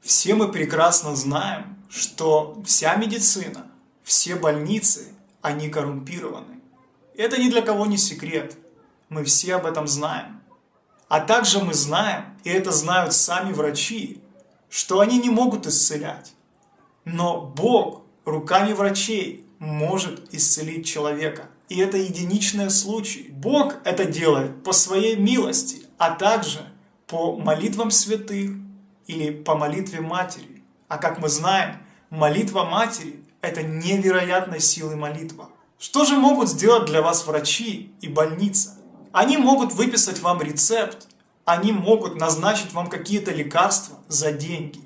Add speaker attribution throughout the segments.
Speaker 1: Все мы прекрасно знаем, что вся медицина, все больницы, они коррумпированы. Это ни для кого не секрет. Мы все об этом знаем. А также мы знаем, и это знают сами врачи, что они не могут исцелять. Но Бог руками врачей может исцелить человека. И это единичный случай. Бог это делает по своей милости, а также по молитвам святых или по молитве матери. А как мы знаем, молитва матери – это невероятной силы молитва. Что же могут сделать для вас врачи и больница? Они могут выписать вам рецепт, они могут назначить вам какие-то лекарства за деньги,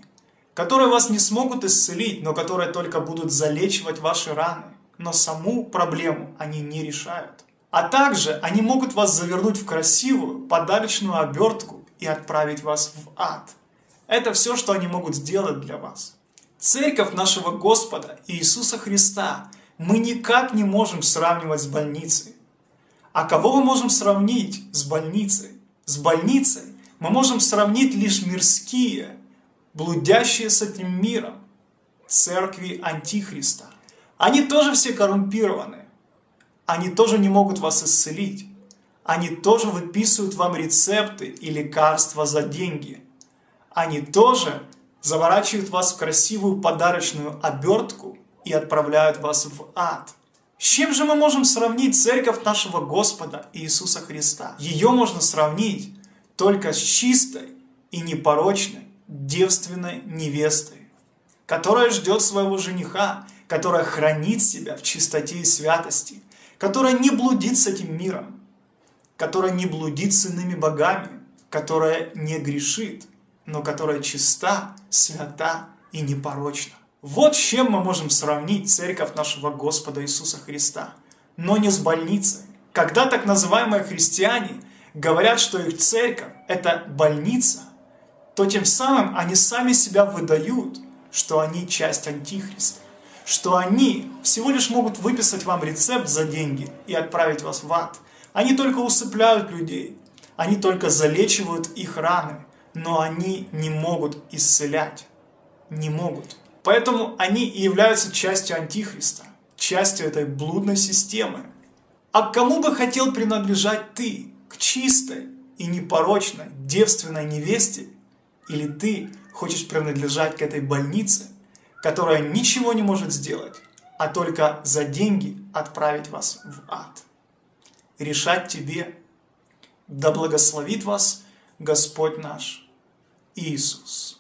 Speaker 1: которые вас не смогут исцелить, но которые только будут залечивать ваши раны. Но саму проблему они не решают. А также они могут вас завернуть в красивую подарочную обертку и отправить вас в ад. Это все, что они могут сделать для вас. Церковь нашего Господа Иисуса Христа мы никак не можем сравнивать с больницей. А кого мы можем сравнить с больницей? С больницей мы можем сравнить лишь мирские, блудящие с этим миром, церкви Антихриста. Они тоже все коррумпированы. Они тоже не могут вас исцелить. Они тоже выписывают вам рецепты и лекарства за деньги. Они тоже заворачивают вас в красивую подарочную обертку и отправляют вас в ад. С чем же мы можем сравнить церковь нашего Господа Иисуса Христа? Ее можно сравнить только с чистой и непорочной девственной невестой, которая ждет своего жениха, которая хранит себя в чистоте и святости, которая не блудит с этим миром, которая не блудит с иными богами, которая не грешит, но которая чиста, свята и непорочна. Вот с чем мы можем сравнить церковь нашего Господа Иисуса Христа, но не с больницей. Когда так называемые христиане говорят, что их церковь – это больница, то тем самым они сами себя выдают, что они часть Антихриста, что они всего лишь могут выписать вам рецепт за деньги и отправить вас в ад. Они только усыпляют людей, они только залечивают их раны, но они не могут исцелять, не могут. Поэтому они и являются частью Антихриста, частью этой блудной системы. А к кому бы хотел принадлежать ты? К чистой и непорочной девственной невесте? Или ты хочешь принадлежать к этой больнице, которая ничего не может сделать, а только за деньги отправить вас в ад? Решать тебе. Да благословит вас Господь наш Иисус.